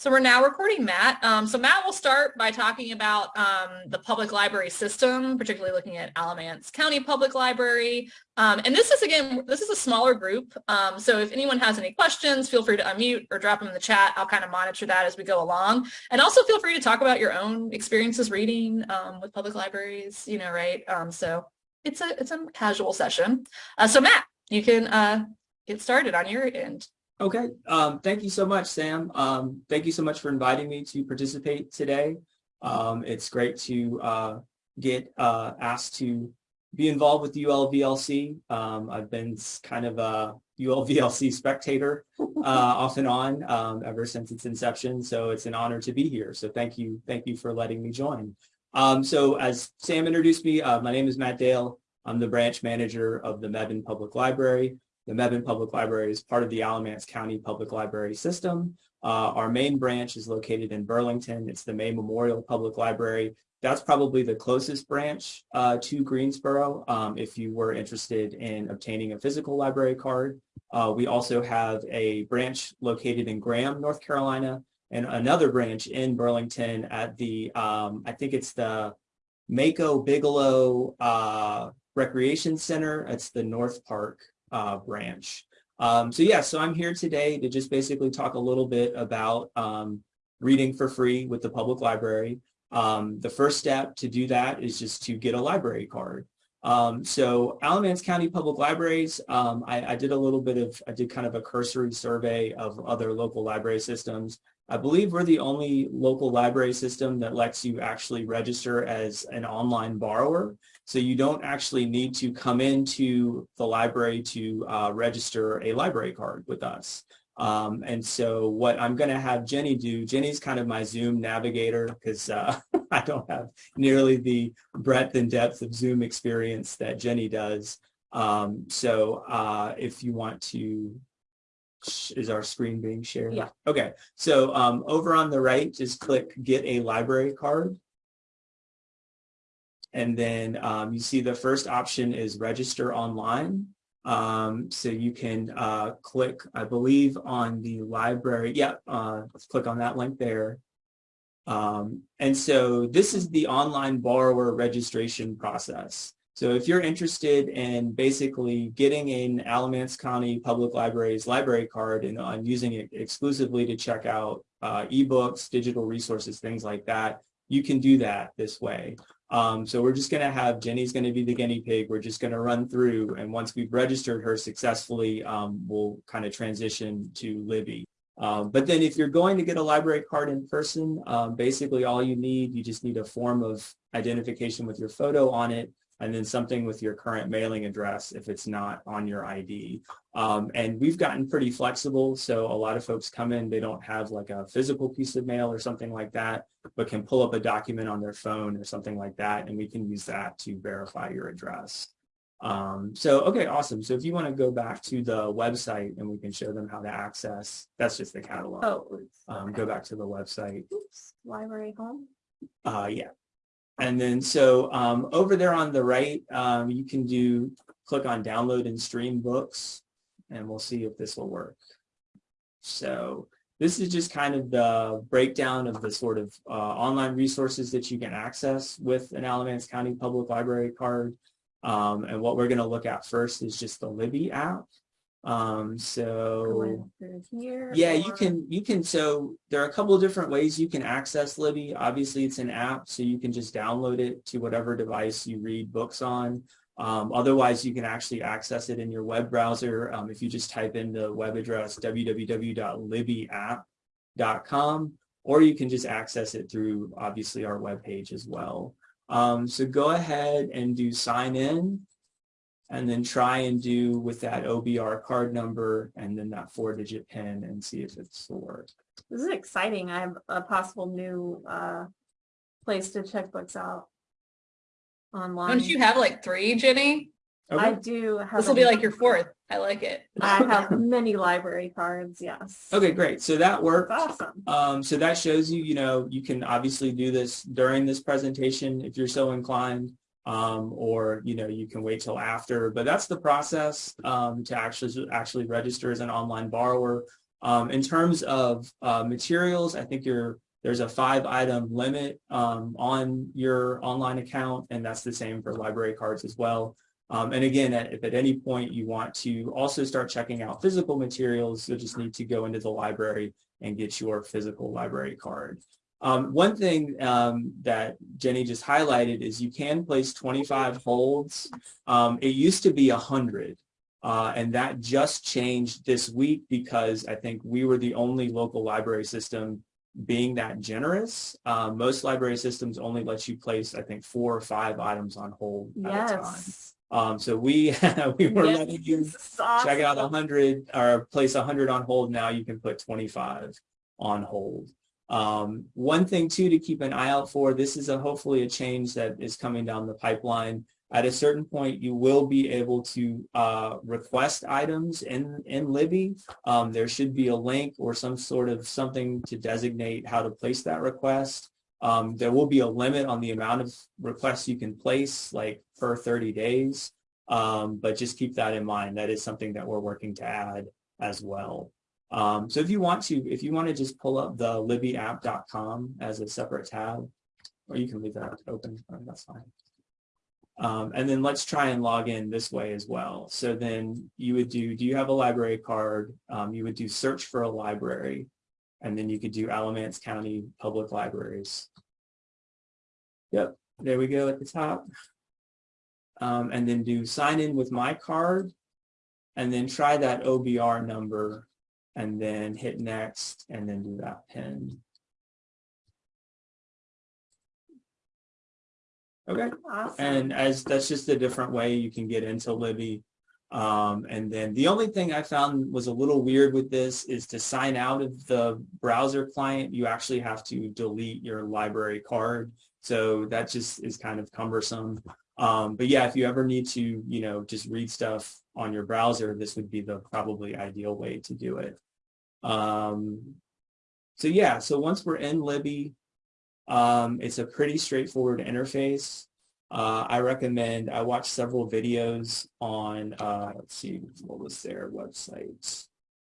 So we're now recording Matt. Um, so Matt will start by talking about um, the public library system, particularly looking at Alamance County Public Library. Um, and this is, again, this is a smaller group. Um, so if anyone has any questions, feel free to unmute or drop them in the chat. I'll kind of monitor that as we go along. And also feel free to talk about your own experiences reading um, with public libraries, you know, right? Um, so it's a, it's a casual session. Uh, so Matt, you can uh, get started on your end. Okay, um, thank you so much, Sam. Um, thank you so much for inviting me to participate today. Um, it's great to uh, get uh, asked to be involved with ULVLC. Um, I've been kind of a ULVLC spectator uh, off and on um, ever since its inception, so it's an honor to be here. So thank you, thank you for letting me join. Um, so as Sam introduced me, uh, my name is Matt Dale. I'm the branch manager of the Mebane Public Library. The Mebane Public Library is part of the Alamance County Public Library system. Uh, our main branch is located in Burlington. It's the May Memorial Public Library. That's probably the closest branch uh, to Greensboro um, if you were interested in obtaining a physical library card. Uh, we also have a branch located in Graham, North Carolina, and another branch in Burlington at the, um, I think it's the Mayco Bigelow uh, Recreation Center. It's the North Park uh, branch. Um, so yeah, so I'm here today to just basically talk a little bit about um, reading for free with the public library. Um, the first step to do that is just to get a library card. Um, so Alamance County Public Libraries, um, I, I, did a little bit of, I did kind of a cursory survey of other local library systems. I believe we're the only local library system that lets you actually register as an online borrower. So you don't actually need to come into the library to uh, register a library card with us. Um, and so what I'm going to have Jenny do, Jenny's kind of my Zoom navigator because uh, I don't have nearly the breadth and depth of Zoom experience that Jenny does. Um, so uh, if you want to, is our screen being shared? Yeah. Okay. So um, over on the right, just click get a library card. And then um, you see the first option is register online. Um, so you can uh, click, I believe, on the library. Yeah, uh, let's click on that link there. Um, and so this is the online borrower registration process. So if you're interested in basically getting an Alamance County Public Library's library card and uh, using it exclusively to check out uh, ebooks, digital resources, things like that, you can do that this way. Um, so we're just going to have Jenny's going to be the guinea pig. We're just going to run through and once we've registered her successfully, um, we'll kind of transition to Libby. Um, but then if you're going to get a library card in person, um, basically all you need, you just need a form of identification with your photo on it and then something with your current mailing address if it's not on your ID. Um, and we've gotten pretty flexible. So a lot of folks come in, they don't have like a physical piece of mail or something like that, but can pull up a document on their phone or something like that. And we can use that to verify your address. Um, so, okay, awesome. So if you want to go back to the website and we can show them how to access, that's just the catalog. Oh, um, Go back to the website. Oops. Library home. Uh, yeah. And then so um, over there on the right, um, you can do click on download and stream books and we'll see if this will work. So this is just kind of the breakdown of the sort of uh, online resources that you can access with an Alamance County Public Library card. Um, and what we're going to look at first is just the Libby app. Um, so yeah, you can, you can, so there are a couple of different ways you can access Libby. Obviously it's an app, so you can just download it to whatever device you read books on. Um, otherwise, you can actually access it in your web browser. Um, if you just type in the web address www.libbyapp.com, or you can just access it through obviously our web page as well. Um, so go ahead and do sign in and then try and do with that OBR card number and then that four digit pin and see if it's the work. This is exciting. I have a possible new uh, place to check books out online. Don't you have like three, Jenny? Okay. I do have. This will be like your fourth. I like it. I have many library cards, yes. Okay, great. So that worked. Awesome. Um, so that shows you, you know, you can obviously do this during this presentation if you're so inclined um, or you know you can wait till after. But that's the process um, to actually actually register as an online borrower. Um, in terms of uh, materials, I think you're, there's a five item limit um, on your online account, and that's the same for library cards as well. Um, and again, at, if at any point you want to also start checking out physical materials, you'll just need to go into the library and get your physical library card. Um, one thing um, that Jenny just highlighted is you can place 25 holds. Um, it used to be 100. Uh, and that just changed this week because I think we were the only local library system being that generous. Uh, most library systems only let you place, I think, four or five items on hold at a time. Yes. Um, so we we were Yes, letting you awesome. check out 100 or place 100 on hold. Now you can put 25 on hold. Um, one thing too to keep an eye out for, this is a hopefully a change that is coming down the pipeline. At a certain point, you will be able to uh, request items in, in Libby. Um, there should be a link or some sort of something to designate how to place that request. Um, there will be a limit on the amount of requests you can place, like per 30 days. Um, but just keep that in mind. That is something that we're working to add as well. Um, so if you want to, if you want to just pull up the libbyapp.com as a separate tab, or you can leave that open, uh, that's fine. Um, and then let's try and log in this way as well. So then you would do, do you have a library card? Um, you would do search for a library, and then you could do Alamance County Public Libraries. Yep, there we go at the top. Um, and then do sign in with my card, and then try that OBR number, and then hit next, and then do that pin. Okay. Awesome. And as that's just a different way you can get into Libby. Um, and then the only thing I found was a little weird with this is to sign out of the browser client, you actually have to delete your library card. So that just is kind of cumbersome. Um, but yeah, if you ever need to, you know, just read stuff on your browser, this would be the probably ideal way to do it. Um, so yeah, so once we're in Libby, um, it's a pretty straightforward interface. Uh, I recommend, I watched several videos on, uh, let's see, what was their website?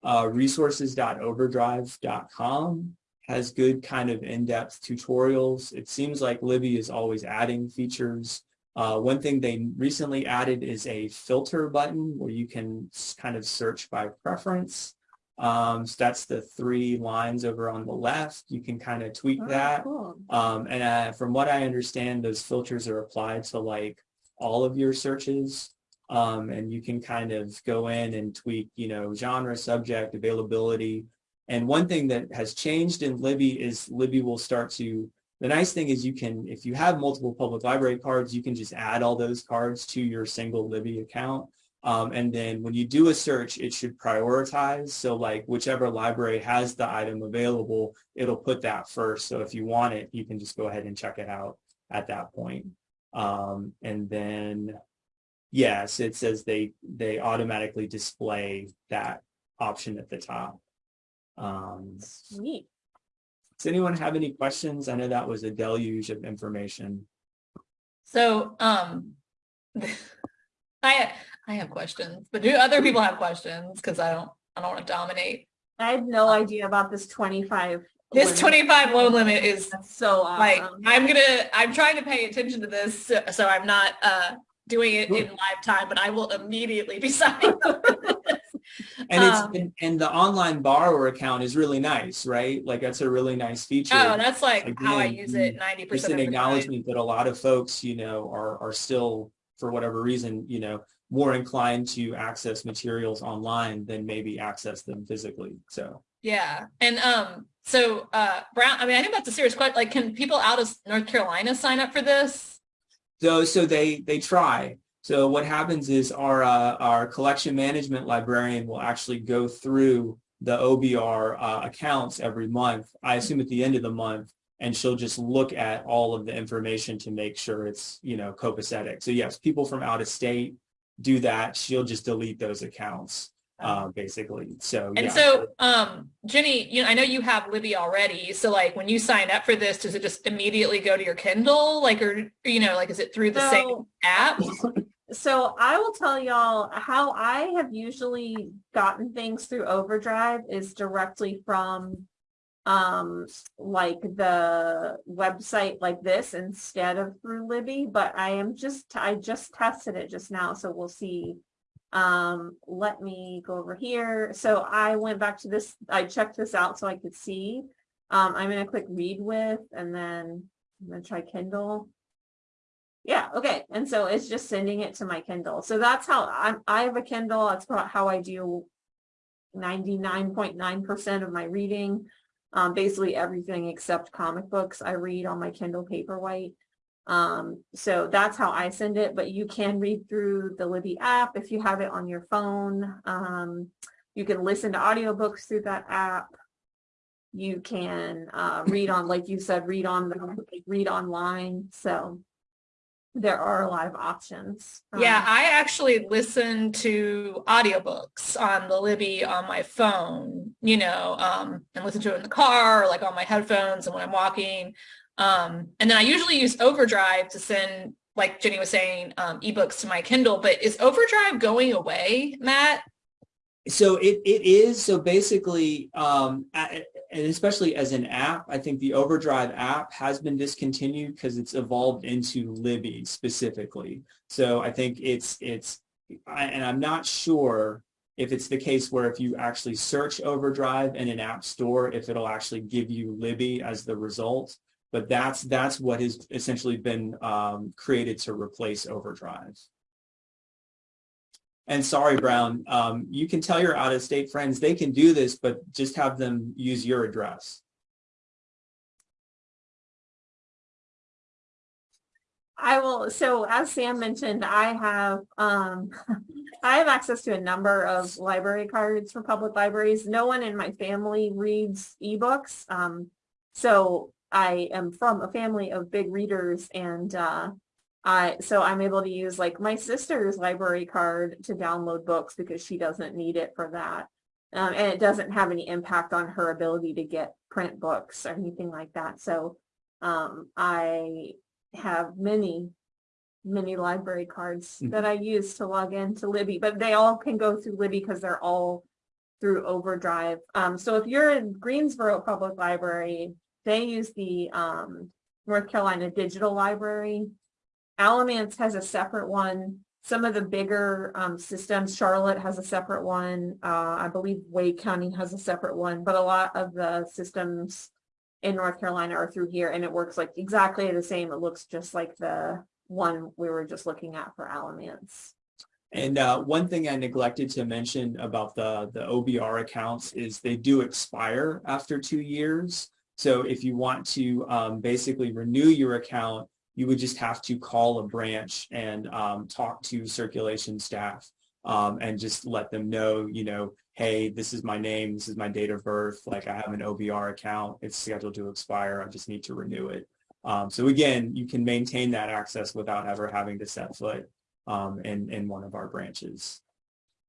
Uh, resources.overdrive.com has good kind of in-depth tutorials. It seems like Libby is always adding features. Uh, one thing they recently added is a filter button where you can kind of search by preference. Um, so that's the three lines over on the left. You can kind of tweak Oh, that. cool. Um, and uh, from what I understand, those filters are applied to like all of your searches. Um, and you can kind of go in and tweak, you know, genre, subject, availability. And one thing that has changed in Libby is Libby will start to, the nice thing is you can, if you have multiple public library cards, you can just add all those cards to your single Libby account. Um, and then when you do a search, it should prioritize. So like whichever library has the item available, it'll put that first. So if you want it, you can just go ahead and check it out at that point. Um, and then, yes, it says they, they automatically display that option at the top. Um, Sweet. does anyone have any questions? I know that was a deluge of information. So, um, I, I have questions, but do other people have questions? Cause I don't, I don't want to dominate. I had no idea about this twenty-five. This limit. twenty-five loan limit is That's so like. I'm gonna, I'm trying to pay attention to this, so so I'm not, uh, doing it in live time, but I will immediately be signing. up. And it's, Um, and, and the online borrower account is really nice, right? Like that's a really nice feature. Oh, that's like how I use it ninety It's percent an of the time. acknowledgement that a lot of folks, you know, are, are still, for whatever reason, you know, more inclined to access materials online than maybe access them physically. So, Yeah, and um, so uh, Brown. I mean, I think that's a serious question. Like, can people out of North Carolina sign up for this? so, so they, they try. So what happens is our, uh, our collection management librarian will actually go through the OBR uh, accounts every month. I assume at the end of the month, and she'll just look at all of the information to make sure it's, you know, copacetic. So yes, people from out of state do that. She'll just delete those accounts, uh, basically. So And yeah. so, um, Jenny, you know, I know you have Libby already. So, like, when you sign up for this, does it just immediately go to your Kindle? Like, or you know, like, is it through the same app? so I will tell y'all how I have usually gotten things through Overdrive is directly from um like the website like this instead of through Libby, but I am just I just tested it just now, so we'll see. Um, let me go over here. So I went back to this, I checked this out so I could see. Um, I'm gonna click read with and then I'm gonna try Kindle. Yeah, okay. And so it's just sending it to my Kindle. So that's how I'm, I have a Kindle. That's how I do 99.9% of my reading. Um, basically everything except comic books I read on my Kindle Paperwhite. Um, so that's how I send it, but you can read through the Libby app if you have it on your phone. Um, you can listen to audiobooks through that app. You can uh, read on, like you said, read on the read online. So there are a lot of options. Yeah, Um, I actually listen to audiobooks on the Libby on my phone, you know, um, and listen to it in the car or like on my headphones and when I'm walking. Um, and then I usually use Overdrive to send, like Jenny was saying, um, ebooks to my Kindle. But is Overdrive going away, Matt? So it, it is, so basically, um, a- and especially as an app, I think the Overdrive app has been discontinued because it's evolved into Libby specifically. So I think it's, it's, I, and I'm not sure if it's the case where if you actually search Overdrive in an app store, if it'll actually give you Libby as the result. But that's, that's what has essentially been um, created to replace Overdrive. And sorry, Brown, um, you can tell your out-of-state friends they can do this, but just have them use your address. I will, so as Sam mentioned, I have, um, I have access to a number of library cards for public libraries. No one in my family reads ebooks. Um, so I am from a family of big readers and, uh, I, so I'm able to use like my sister's library card to download books because she doesn't need it for that. Um, and it doesn't have any impact on her ability to get print books or anything like that. So, um, I have many, many library cards Mhm. that I use to log into Libby, but they all can go through Libby because they're all through Overdrive. Um, so if you're in Greensboro Public Library, they use the um, North Carolina Digital Library. Alamance has a separate one. Some of the bigger um, systems, Charlotte has a separate one. Uh, I believe Wake County has a separate one, but a lot of the systems in North Carolina are through here and it works like exactly the same. It looks just like the one we were just looking at for Alamance. And uh, one thing I neglected to mention about the, the OBR accounts is they do expire after two years. So if you want to um, basically renew your account, you would just have to call a branch and um, talk to circulation staff um, and just let them know, you know, hey, this is my name, this is my date of birth, like I have an OBR account, it's scheduled to expire, I just need to renew it. Um, so again, you can maintain that access without ever having to set foot um, in, in one of our branches.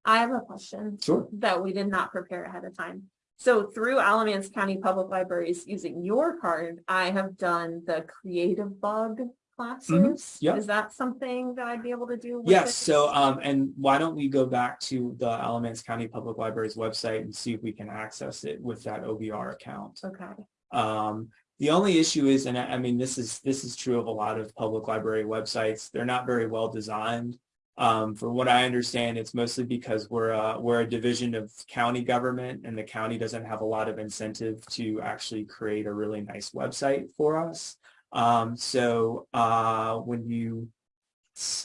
I have a question Sure. that we did not prepare ahead of time. So through Alamance County Public Libraries, using your card, I have done the creative bug classes. yeah. Is that something that I'd be able to do? Yes, this? so um, and why don't we go back to the Alamance County Public Libraries website and see if we can access it with that OBR account. Okay, Um, the only issue is, and I mean, this is this is true of a lot of public library websites. They're not very well designed. Um, from what I understand, it's mostly because we're a, we're a division of county government, and the county doesn't have a lot of incentive to actually create a really nice website for us. Um, so uh, when you,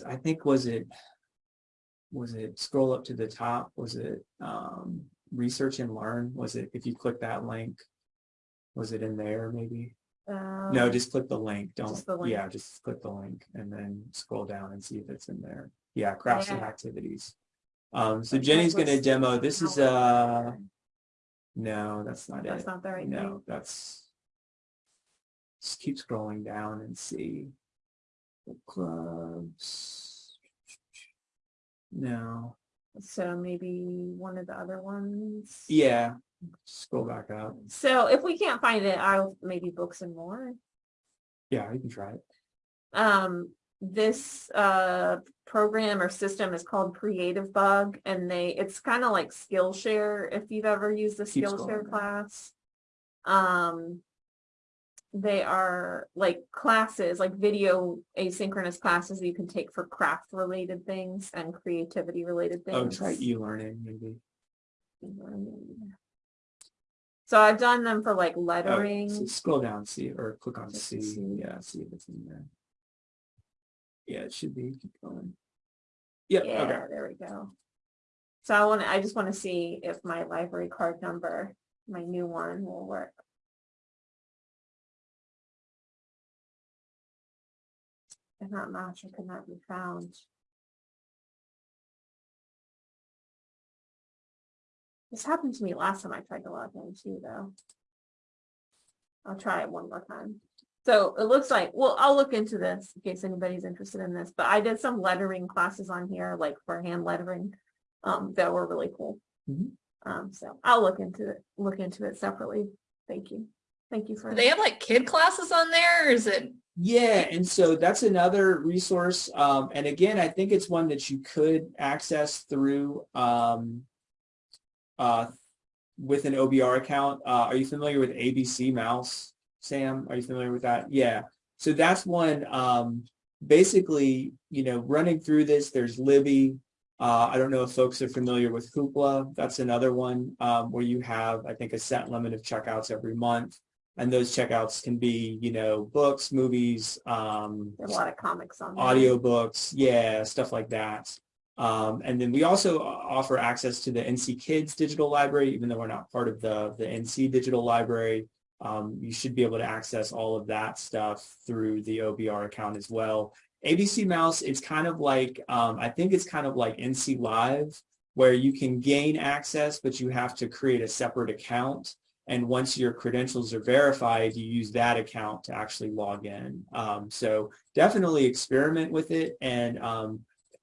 I think was it was it scroll up to the top? Was it um, research and learn? Was it if you click that link? Was it in there maybe? No, Um, just click the link. Don't, the link. yeah, just click the link and then scroll down and see if it's in there. Yeah, crafts and activities. Um, so Jenny's gonna demo, this is, uh, no, that's not That's it. not the right thing. No, that's. Just keep scrolling down and see. Book Clubs. No, So maybe one of the other ones. yeah, scroll back up. So if we can't find it, I'll maybe books and more. Yeah, you can try it. Um, this uh program or system is called Creative Bug and they, it's kind of like Skillshare if you've ever used the Skillshare class. Um, they are like classes, like video asynchronous classes that you can take for craft related things and creativity related things. Oh, try e-learning maybe. So I've done them for like Oh, lettering. so scroll down, see, or click on C, see. yeah, see if it's in there. Yeah, it should be, keep going. Yep, okay, Yeah, there we go. So I want to, I just want to see if my library card number, my new one will work. If not match, or cannot be found. This happened to me last time I tried to log in too, though. I'll try it one more time. So it looks like, well, I'll look into this in case anybody's interested in this, but I did some lettering classes on here, like for hand lettering. Um, that were really cool. Mhm. Um, so I'll look into it, look into it separately. Thank you. Thank you for. Do they have like kid classes on there or is it? Yeah, and so that's another resource. Um, and again, I think it's one that you could access through um, uh, with an OBR account. Uh, are you familiar with ABC Mouse, Sam? Are you familiar with that? Yeah. So that's one. Um, basically, you know, running through this, there's Libby. Uh, I don't know if folks are familiar with Hoopla. That's another one um, where you have, I think, a set limit of checkouts every month. And those checkouts can be, you know, books, movies, um, There's a lot of comics on. there. audiobooks, yeah, stuff like that. Um, and then we also offer access to the NC Kids digital library, even though we're not part of the, the NC digital library. Um, you should be able to access all of that stuff through the OBR account as well. ABC Mouse, it's kind of like, um, I think it's kind of like NC Live, where you can gain access, but you have to create a separate account. And once your credentials are verified, you use that account to actually log in. Um, so definitely experiment with it. And um,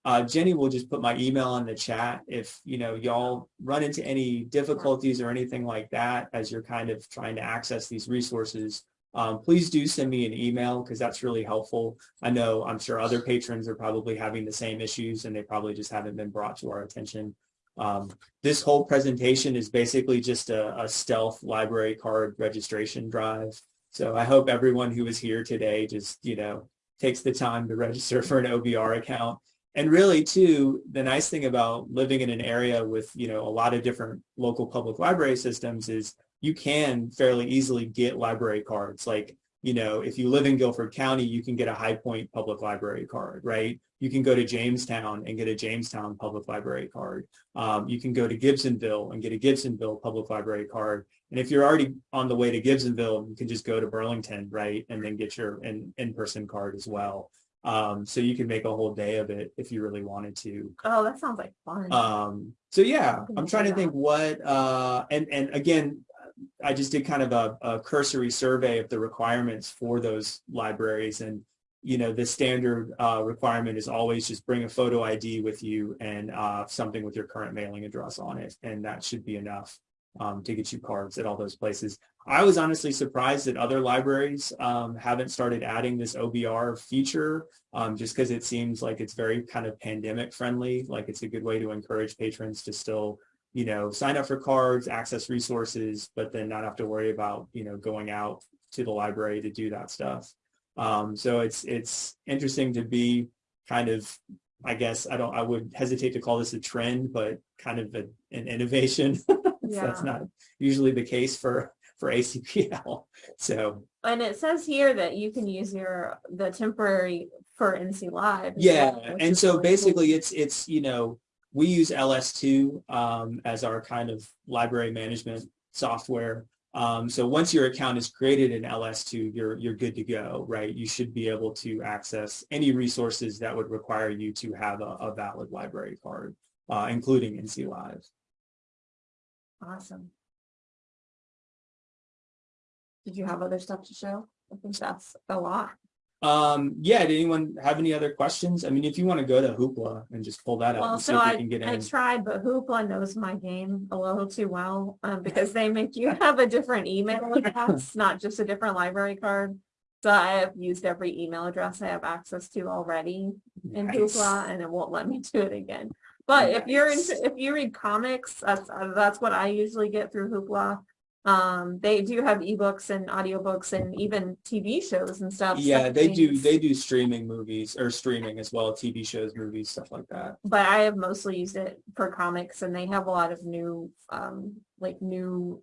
uh, Jenny will just put my email in the chat if you know y'all run into any difficulties or anything like that as you're kind of trying to access these resources. Um, please do send me an email because that's really helpful. I know I'm sure other patrons are probably having the same issues and they probably just haven't been brought to our attention. Um, this whole presentation is basically just a, a stealth library card registration drive. So I hope everyone who is here today just, you know, takes the time to register for an OBR account. And really too, the nice thing about living in an area with, you know, a lot of different local public library systems is you can fairly easily get library cards. Like, you know, if you live in Guilford County, you can get a High Point Public Library card, right? You can go to Jamestown and get a Jamestown Public Library card. Um, you can go to Gibsonville and get a Gibsonville Public Library card. And if you're already on the way to Gibsonville, you can just go to Burlington, right? And then get your in, in-person card as well. Um, so you can make a whole day of it if you really wanted to. Oh, that sounds like fun. Um, so yeah, I'm trying to think what, uh, and, and again, I just did kind of a, a cursory survey of the requirements for those libraries and, you know, the standard, uh, requirement is always just bring a photo ID with you and, uh, something with your current mailing address on it. And that should be enough, um, to get you cards at all those places. I was honestly surprised that other libraries, um, haven't started adding this OBR feature, um, just because it seems like it's very kind of pandemic friendly. Like it's a good way to encourage patrons to still, you know, sign up for cards, access resources, but then not have to worry about, you know, going out to the library to do that stuff. Um, so it's it's interesting to be kind of, I guess I don't I would hesitate to call this a trend, but kind of a, an innovation. That's not usually the case for for ACPL. So And it says here that you can use your, the temporary for NC Live. as well, Yeah, and so really cool. basically it's, it's, you know, we use LS2 um, as our kind of library management software. Um, so once your account is created in LS2, you're, you're good to go, right? You should be able to access any resources that would require you to have a, a valid library card, uh, including NC Live. Awesome. Did you have other stuff to show? I think that's a lot. Um, yeah, did anyone have any other questions? I mean, if you want to go to Hoopla and just pull that up Well, and see so if you I, can get I tried, but Hoopla knows my game a little too well, um, because they make you have a different email address, not just a different library card. So I have used every email address I have access to already in Nice. Hoopla and it won't let me do it again. But if you're into, if you read comics, that's, uh, that's what I usually get through Hoopla. Um, they do have ebooks and audiobooks and even TV shows and stuff. Yeah, stuff they do. They do streaming movies or streaming as well, TV shows, movies, stuff like that. But I have mostly used it for comics and they have a lot of new, um, like new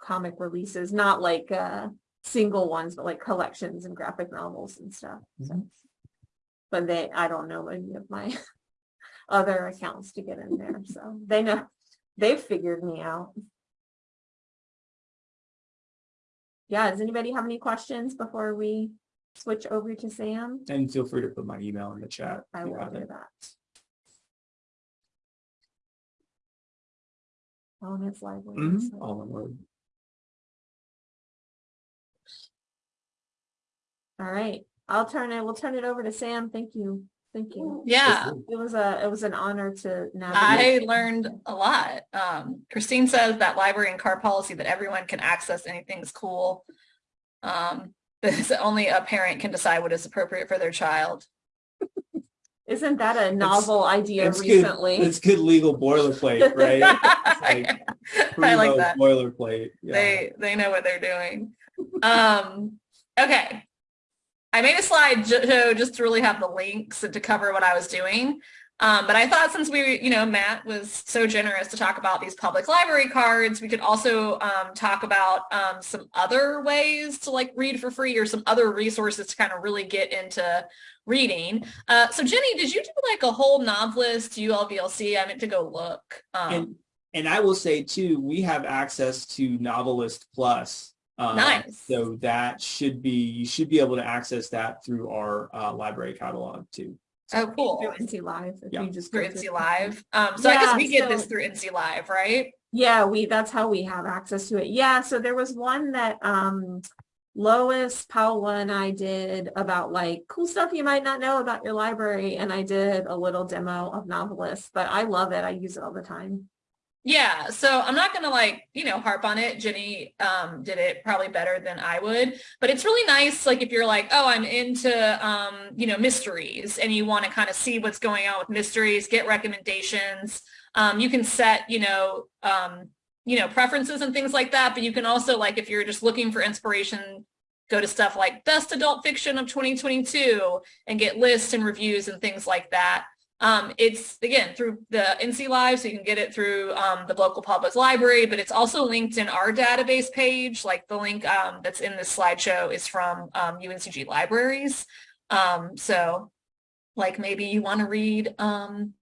comic releases, not like, uh, single ones, but like collections and graphic novels and stuff. So. But they, I don't know any of my other accounts to get in there, so they know, they've figured me out. Yeah, does anybody have any questions before we switch over to Sam? And feel free to put my email in the chat. I will do it. that. It's library. Mhm, so- All in word. All right, I'll turn it, we'll turn it over to Sam. Thank you. Thank you. Yeah. It was a, it was an honor to I learned a lot. Um, Christine says that library and car policy that everyone can access anything is cool. Um, because only a parent can decide what is appropriate for their child. Isn't that a novel idea It's good. recently? It's good legal boilerplate, right? like I like that. Boilerplate. Yeah. They they know what they're doing. Um, okay. I made a slide so just to really have the links and to cover what I was doing. Um, but I thought since we, you know, Matt was so generous to talk about these public library cards, we could also um, talk about um, some other ways to like read for free or some other resources to kind of really get into reading. Uh, so Jenny, did you do like a whole novelist ULVLC? I meant to go look. Um, And and I will say too, we have access to Novelist Plus. Um, Nice. So that should be you should be able to access that through our uh, library catalog too. oh, cool. Through NC Live. if Yeah. you just through go NC Live. Um, so I guess we get so- this through NC Live, right? Yeah, we, that's how we have access to it. Yeah, so there was one that um Lois, Paula and I did about like cool stuff you might not know about your library. And I did a little demo of Novelist, but I love it. I use it all the time. Yeah. So I'm not gonna like, you know, harp on it. Jenny um did it probably better than I would. But it's really nice, like if you're like, oh, I'm into um, you know, mysteries and you want to kind of see what's going on with mysteries, get recommendations. Um, you can set, you know, um, you know, preferences and things like that. But you can also like if you're just looking for inspiration, go to stuff like best adult fiction of 2022 and get lists and reviews and things like that. Um, it's again through the NC Live, so you can get it through um, the local public library, but it's also linked in our database page. Like the link um, that's in this slideshow is from um, UNCG libraries. Um, so like maybe you want to read um,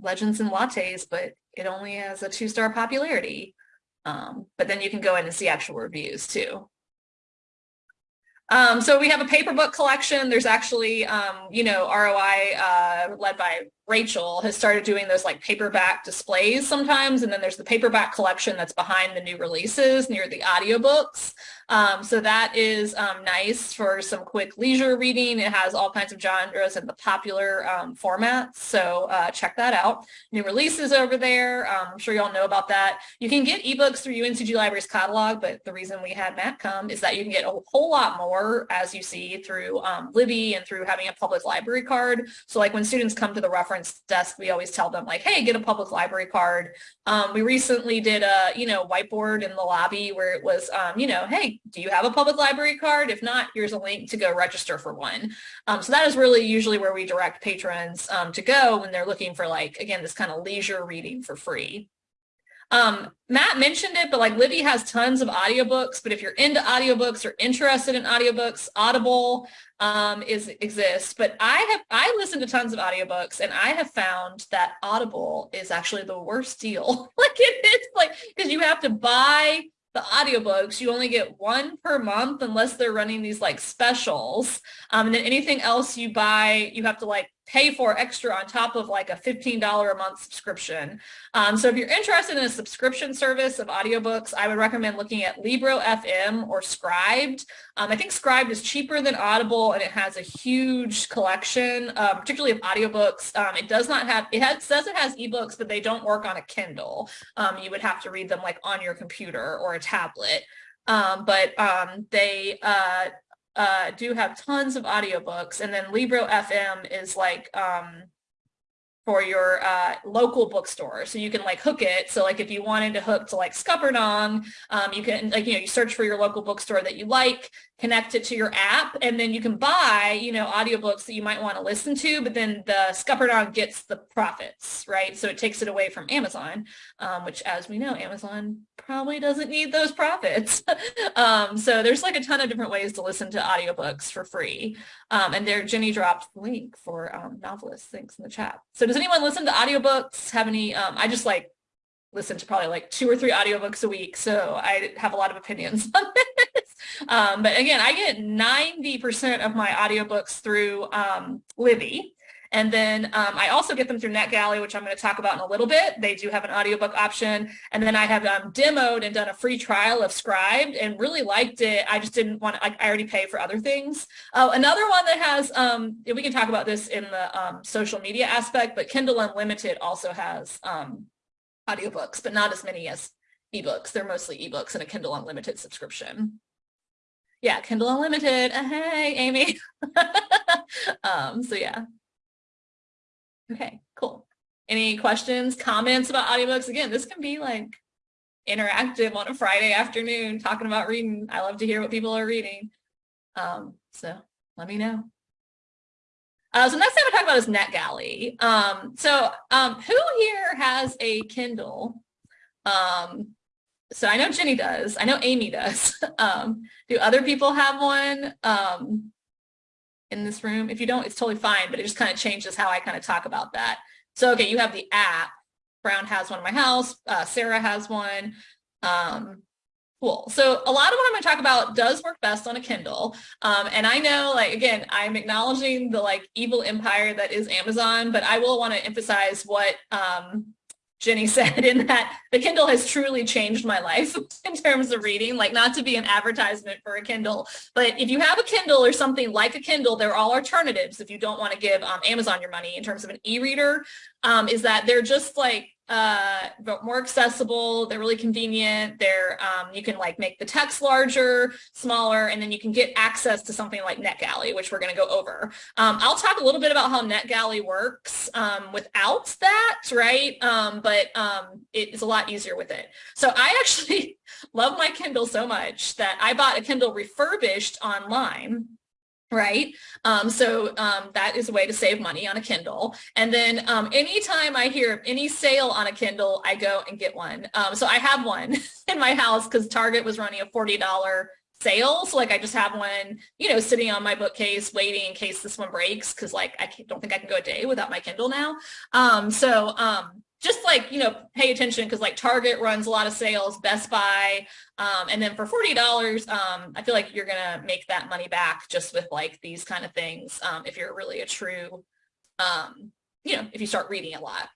Legends and Lattes, but it only has a two-star popularity. Um, but then you can go in and see actual reviews too. Um, so we have a paper book collection. There's actually, um, you know, ROI uh, led by Rachel has started doing those like paperback displays sometimes. And then there's the paperback collection that's behind the new releases near the audiobooks. Um, so that is um, nice for some quick leisure reading. It has all kinds of genres and the popular um, formats. So uh, check that out. New releases over there. Um, I'm sure you all know about that. You can get ebooks through UNCG Libraries catalog, but the reason we had Matt come is that you can get a whole lot more as you see through um, Libby and through having a public library card. So like when students come to the reference desk, we always tell them like, hey, get a public library card. Um, we recently did a, you know, whiteboard in the lobby where it was, um, you know, hey, do you have a public library card? If not, here's a link to go register for one. Um, so that is really usually where we direct patrons um, to go when they're looking for like, again, this kind of leisure reading for free. Um, Matt mentioned it, but like Libby has tons of audiobooks, but if you're into audiobooks or interested in audiobooks, Audible um, is exists. But I have I listen to tons of audiobooks and I have found that Audible is actually the worst deal. like it is like because you have to buy the audiobooks, you only get one per month unless they're running these like specials. Um, and then anything else you buy, you have to like pay for extra on top of like a $15 a month subscription. Um, so if you're interested in a subscription service of audiobooks, I would recommend looking at Libro FM or Scribd. Um, I think Scribd is cheaper than Audible and it has a huge collection, uh, particularly of audiobooks. Um, it does not have, it has, says it has ebooks, but they don't work on a Kindle. Um, you would have to read them like on your computer or a tablet. Um, but um, they uh, uh, do have tons of audiobooks. And then Libro FM is like um, for your uh, local bookstore. So you can like hook it. So like if you wanted to hook to like Scuppernong, um, you can like, you know, you search for your local bookstore that you like, connect it to your app, and then you can buy, you know, audiobooks that you might want to listen to, but then the Scuppernong gets the profits, right? So it takes it away from Amazon, um, which as we know, Amazon probably doesn't need those profits. um, so there's like a ton of different ways to listen to audiobooks for free. Um, and there, Jenny dropped the link for um, novelists, thanks in the chat. So does anyone listen to audiobooks? Have any, um, I just like listen to probably like two or three audiobooks a week. So I have a lot of opinions on this. Um, but again, I get 90% of my audiobooks through um, Libby. And then um, I also get them through NetGalley, which I'm going to talk about in a little bit. They do have an audiobook option. And then I have um, demoed and done a free trial of Scribd and really liked it. I just didn't want to, like, I already pay for other things. Uh, another one that has, um, we can talk about this in the um, social media aspect, but Kindle Unlimited also has um, audiobooks, but not as many as ebooks. They're mostly ebooks and a Kindle Unlimited subscription. Yeah, Kindle Unlimited. Uh, hey, Amy. um, so yeah. Okay, cool. Any questions, comments about audiobooks? Again, this can be like interactive on a Friday afternoon talking about reading. I love to hear what people are reading. Um, so let me know. Uh, so next thing I'm gonna talk about is NetGalley. Um, so um, who here has a Kindle? Um, so I know Jenny does. I know Amy does. um, do other people have one um, in this room? If you don't, it's totally fine, but it just kind of changes how I kind of talk about that. So, okay, you have the app. Brown has one in my house. Uh, Sarah has one. Um, cool. So a lot of what I'm going to talk about does work best on a Kindle. Um, and I know, like, again, I'm acknowledging the like evil empire that is Amazon, but I will want to emphasize what um, Jenny said in that the Kindle has truly changed my life in terms of reading, like not to be an advertisement for a Kindle, but if you have a Kindle or something like a Kindle, there are all alternatives if you don't want to give um, Amazon your money in terms of an e-reader, um, is that they're just like uh, but more accessible. They're really convenient. They're um, you can like make the text larger, smaller, and then you can get access to something like NetGalley, which we're going to go over. Um, I'll talk a little bit about how NetGalley works um, without that, right? Um, but um, it's a lot easier with it. So I actually love my Kindle so much that I bought a Kindle refurbished online right? Um, so um, that is a way to save money on a Kindle. And then um, anytime I hear any sale on a Kindle, I go and get one. Um, so I have one in my house because Target was running a $40 sale. So like I just have one, you know, sitting on my bookcase waiting in case this one breaks because like I don't think I can go a day without my Kindle now. Um, so um, just like, you know, pay attention because like Target runs a lot of sales, Best Buy, um, and then for $40, um, I feel like you're going to make that money back just with like these kind of things um, if you're really a true, um, you know, if you start reading a lot.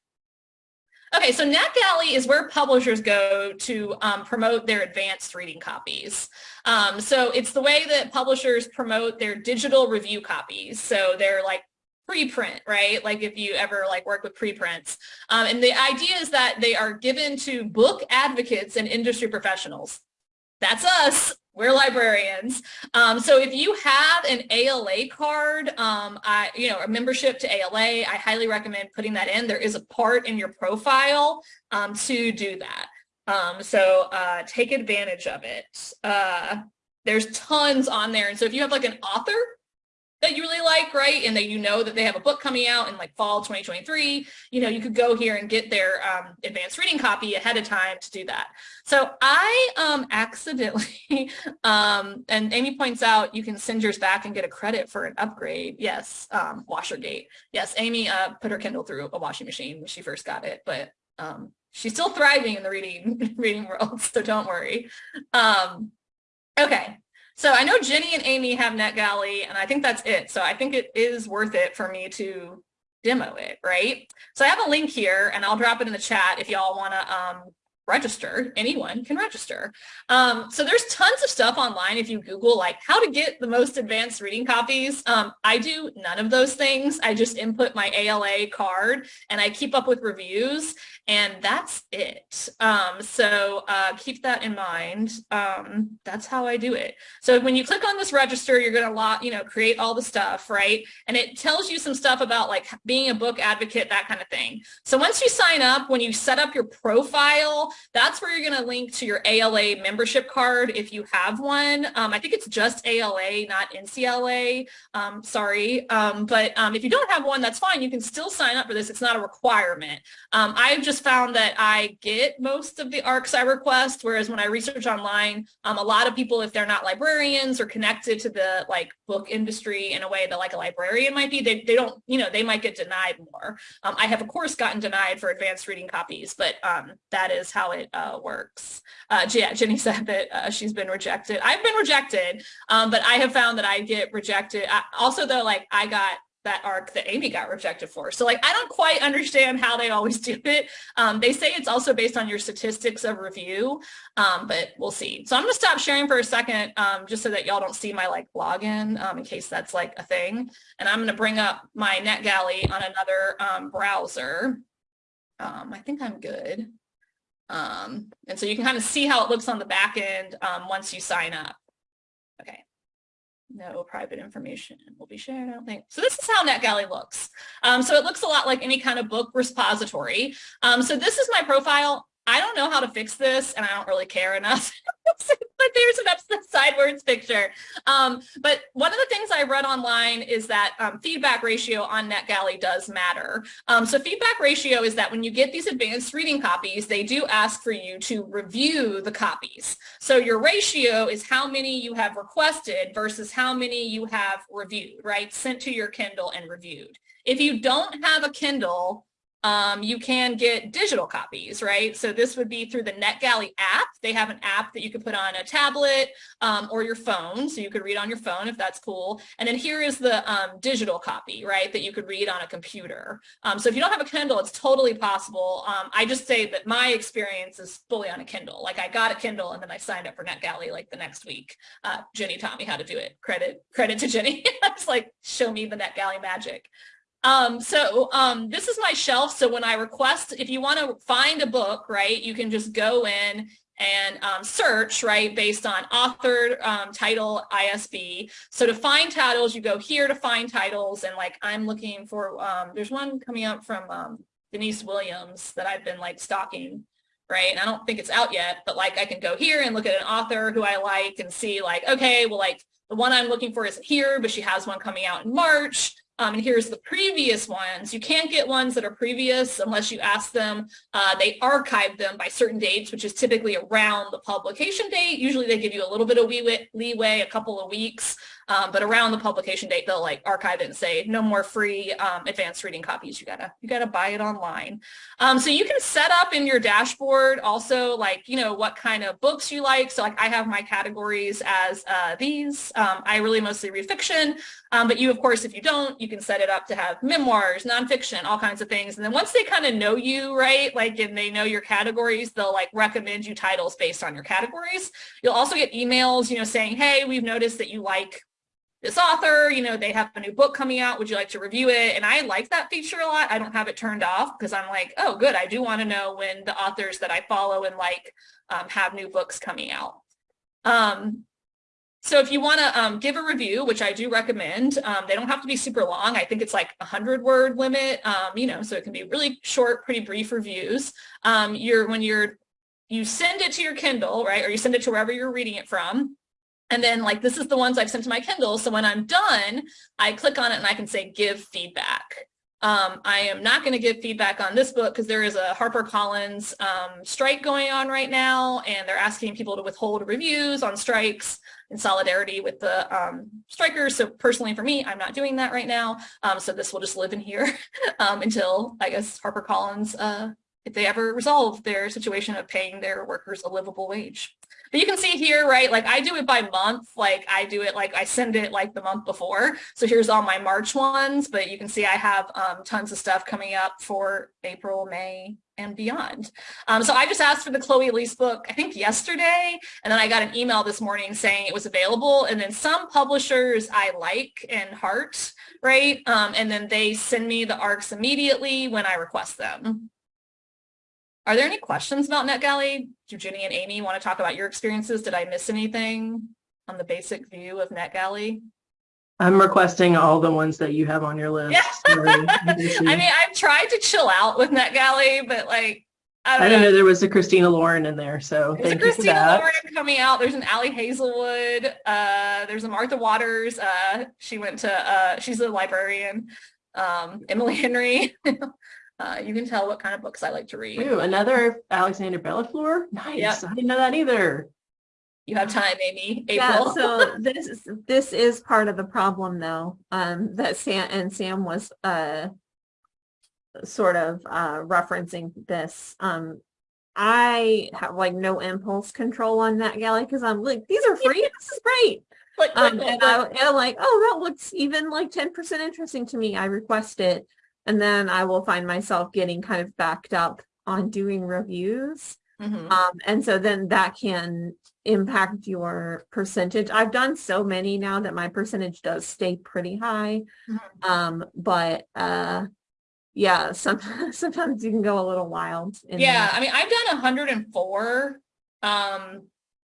Okay, so NetGalley is where publishers go to um, promote their advanced reading copies. Um, so it's the way that publishers promote their digital review copies. So they're like preprint, right? Like if you ever like work with preprints. Um, and the idea is that they are given to book advocates and industry professionals. That's us. We're librarians. Um, so if you have an ALA card, um, I, you know, a membership to ALA, I highly recommend putting that in. There is a part in your profile um, to do that. Um, so uh, take advantage of it. Uh, there's tons on there. And so if you have like an author that you really like, right? And that you know that they have a book coming out in like fall 2023, you know, you could go here and get their um, advanced reading copy ahead of time to do that. So I um, accidentally, um, and Amy points out, you can send yours back and get a credit for an upgrade. Yes, um, Washergate. Yes, Amy uh, put her Kindle through a washing machine when she first got it, but um, she's still thriving in the reading reading world, so don't worry. Um, okay, so I know Jenny and Amy have NetGalley, and I think that's it. So I think it is worth it for me to demo it, right? So I have a link here, and I'll drop it in the chat if y'all want to um, register. Anyone can register. Um, so there's tons of stuff online if you Google like how to get the most advanced reading copies. Um, I do none of those things. I just input my ALA card and I keep up with reviews. And that's it. Um, so uh, keep that in mind. Um, that's how I do it. So when you click on this register, you're going to lot, you know, create all the stuff, right? And it tells you some stuff about like being a book advocate, that kind of thing. So once you sign up, when you set up your profile, that's where you're going to link to your ALA membership card if you have one. Um, I think it's just ALA, not NCLA. Um, sorry. Um, but um, if you don't have one, that's fine. You can still sign up for this. It's not a requirement. Um, I've just found that I get most of the ARCs I request, whereas when I research online, um, a lot of people, if they're not librarians or connected to the like book industry in a way that like a librarian might be, they, they don't, you know, they might get denied more. Um, I have of course gotten denied for advanced reading copies, but um, that is how it uh, works. Uh, yeah, Jenny said that uh, she's been rejected. I've been rejected, um, but I have found that I get rejected. I, also though, like I got that arc that Amy got rejected for. So like, I don't quite understand how they always do it. Um, they say it's also based on your statistics of review, um, but we'll see. So I'm gonna stop sharing for a second, um, just so that y'all don't see my like login um, in case that's like a thing. And I'm gonna bring up my NetGalley on another um, browser. Um, I think I'm good. and so you can kind of see how it looks on the back end once you sign up. Okay no private information will be shared, I don't think. So this is how NetGalley looks. Um, so it looks a lot like any kind of book repository. Um, so this is my profile. I don't know how to fix this and I don't really care enough. but there's an upside sideways picture. Um, but one of the things I read online is that um, feedback ratio on NetGalley does matter. Um, so feedback ratio is that when you get these advanced reading copies, they do ask for you to review the copies. So your ratio is how many you have requested versus how many you have reviewed, right? Sent to your Kindle and reviewed. If you don't have a Kindle, um, you can get digital copies, right? So this would be through the NetGalley app. They have an app that you could put on a tablet um, or your phone, so you could read on your phone if that's cool. And then here is the um, digital copy, right, that you could read on a computer. Um, so if you don't have a Kindle, it's totally possible. Um, I just say that my experience is fully on a Kindle. Like I got a Kindle and then I signed up for NetGalley like the next week. Uh, Jenny taught me how to do it. Credit credit to Jenny. I was like, show me the NetGalley magic. Um, so um, this is my shelf. So when I request, if you want to find a book, right, you can just go in and um, search, right, based on author, um, title, ISB. So to find titles, you go here to find titles. And like I'm looking for, um, there's one coming up from um, Denise Williams that I've been like stalking right? And I don't think it's out yet, but like I can go here and look at an author who I like and see like, okay, well, like the one I'm looking for isn't here, but she has one coming out in March. Um, and here's the previous ones. You can't get ones that are previous unless you ask them. Uh, they archive them by certain dates, which is typically around the publication date. Usually they give you a little bit of leeway, a couple of weeks. Um, but around the publication date, they'll like archive it and say no more free um, advanced reading copies. You gotta you gotta buy it online. Um, so you can set up in your dashboard also like you know what kind of books you like. So like I have my categories as uh, these. Um, I really mostly read fiction, um, but you of course if you don't, you can set it up to have memoirs, nonfiction, all kinds of things. And then once they kind of know you, right, like and they know your categories, they'll like recommend you titles based on your categories. You'll also get emails, you know, saying, hey, we've noticed that you like this author, you know, they have a new book coming out. Would you like to review it? And I like that feature a lot. I don't have it turned off because I'm like, oh, good. I do want to know when the authors that I follow and like um, have new books coming out. Um, so if you want to um, give a review, which I do recommend, um, they don't have to be super long. I think it's like a hundred word limit, um, you know, so it can be really short, pretty brief reviews. Um, you're when you're you send it to your Kindle, right, or you send it to wherever you're reading it from. And then like, this is the ones I've sent to my Kindle. So when I'm done, I click on it and I can say, give feedback. Um, I am not going to give feedback on this book because there is a HarperCollins um, strike going on right now, and they're asking people to withhold reviews on strikes in solidarity with the um, strikers. So personally for me, I'm not doing that right now. Um, so this will just live in here um, until I guess HarperCollins, uh, if they ever resolve their situation of paying their workers a livable wage. But you can see here, right, like I do it by month, like I do it like I send it like the month before. So here's all my March ones, but you can see I have um, tons of stuff coming up for April, May, and beyond. Um, so I just asked for the Chloe Liese book, I think yesterday, and then I got an email this morning saying it was available. And then some publishers I like and heart, right? Um, and then they send me the ARCs immediately when I request them. Are there any questions about NetGalley? Do Ginny and Amy want to talk about your experiences? Did I miss anything on the basic view of NetGalley? I'm requesting all the ones that you have on your list. Yeah. I mean, I've tried to chill out with NetGalley, but like, I I don't didn't know. know there was a Christina Lauren in there, so There's a thank you for Christina that. Lauren coming out. There's an Ali Hazelwood. Uh, there's a Martha Waters. Uh, she went to, uh, she's a librarian. Um, Emily Henry. uh, you can tell what kind of books I like to read. Ooh, another Alexander Bellefleur? Nice. Yep. I didn't know that either. You have time, Amy. Yeah, April. so this is, this is part of the problem though, um, that Sam, and Sam was, uh, sort of, uh, referencing this, um, I have like no impulse control on NetGalley because I'm like, these are free, this is great. Click, Um, and. I, I'm like, oh, that looks even like ten percent interesting to me. I request it. And then I will find myself getting kind of backed up on doing reviews. Mhm. Um, and so then that can impact your percentage. I've done so many now that my percentage does stay pretty high. Mhm. Um, but, uh, yeah, sometimes, sometimes you can go a little wild. Yeah, that. I mean, I've done 104. Um,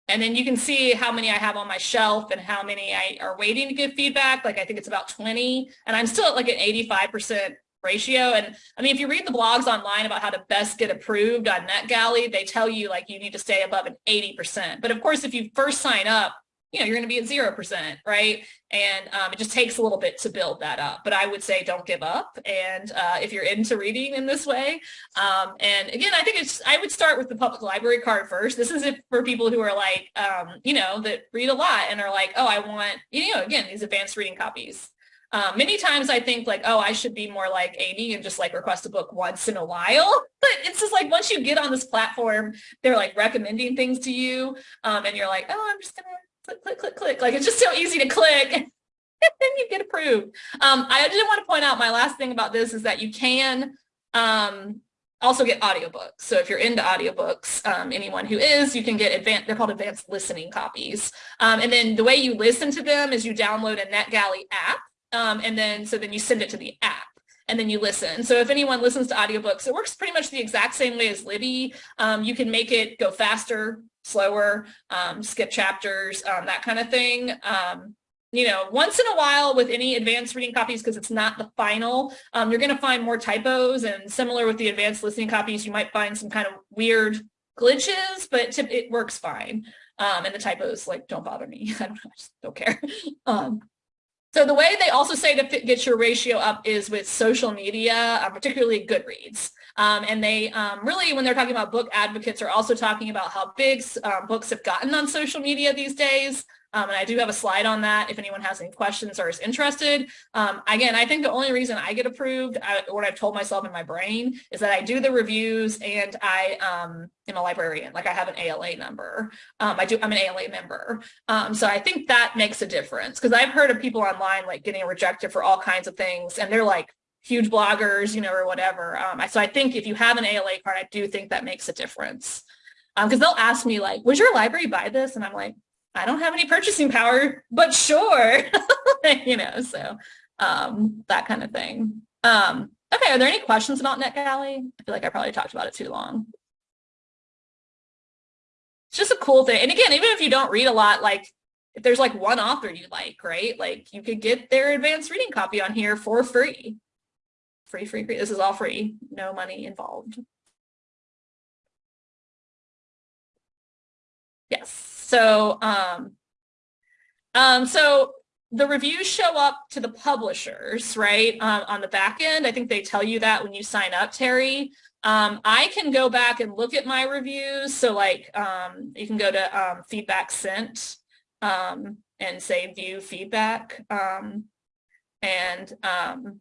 and then you can see how many I have on my shelf and how many I are waiting to give feedback. Like I think it's about 20 and I'm still at like an 85% ratio. And I mean, if you read the blogs online about how to best get approved on NetGalley, they tell you like you need to stay above an 80%. But of course, if you first sign up, you know, you're going to be at 0%, right? And um, it just takes a little bit to build that up. But I would say don't give up. And uh, if you're into reading in this way, um, and again, I think it's, I would start with the public library card first. This is for people who are like, um, you know, that read a lot and are like, oh, I want, you know, again, these advanced reading copies. Um, many times I think like, oh, I should be more like Amy and just like request a book once in a while. But it's just like once you get on this platform, they're like recommending things to you. Um, and you're like, oh, I'm just gonna click, click, click, click. Like it's just so easy to click. and then you get approved. Um, I did want to point out my last thing about this is that you can um, also get audiobooks. So if you're into audiobooks, um, anyone who is, you can get advanced, they're called advanced listening copies. Um, and then the way you listen to them is you download a NetGalley app. Um, and then, so then you send it to the app and then you listen. So if anyone listens to audiobooks, it works pretty much the exact same way as Libby. Um, you can make it go faster, slower, um, skip chapters, um, that kind of thing. Um, you know, once in a while with any advanced reading copies, because it's not the final, um, you're going to find more typos and similar with the advanced listening copies, you might find some kind of weird glitches, but it works fine. Um, and the typos like don't bother me. I don't, I just don't care. So the way they also say to fit, get your ratio up is with social media, uh, particularly Goodreads. Um, and they um, really, when they're talking about book advocates, are also talking about how big um, books have gotten on social media these days. Um, and I do have a slide on that if anyone has any questions or is interested. Um, again, I think the only reason I get approved, I, what I've told myself in my brain, is that I do the reviews and I um, am a librarian. Like I have an ALA number. Um, I do. I'm an ALA member. Um, so I think that makes a difference because I've heard of people online like getting rejected for all kinds of things, and they're like huge bloggers, you know, or whatever. Um, so I think if you have an ALA card, I do think that makes a difference. Because they'll ask me like, "Was your library buy this?" And I'm like, I don't have any purchasing power, but sure, you know, so um, that kind of thing. Um, okay, are there any questions about NetGalley? I feel like I probably talked about it too long. It's just a cool thing. And again, even if you don't read a lot, like if there's like one author you like, right? Like you could get their advanced reading copy on here for free. Free, free, free. This is all free. No money involved. Yes. So, um, um, so the reviews show up to the publishers, right? Um, on the back end, I think they tell you that when you sign up, Terry. Um, I can go back and look at my reviews. So like, um, you can go to um, feedback sent um, and say view feedback. Um, and, oh,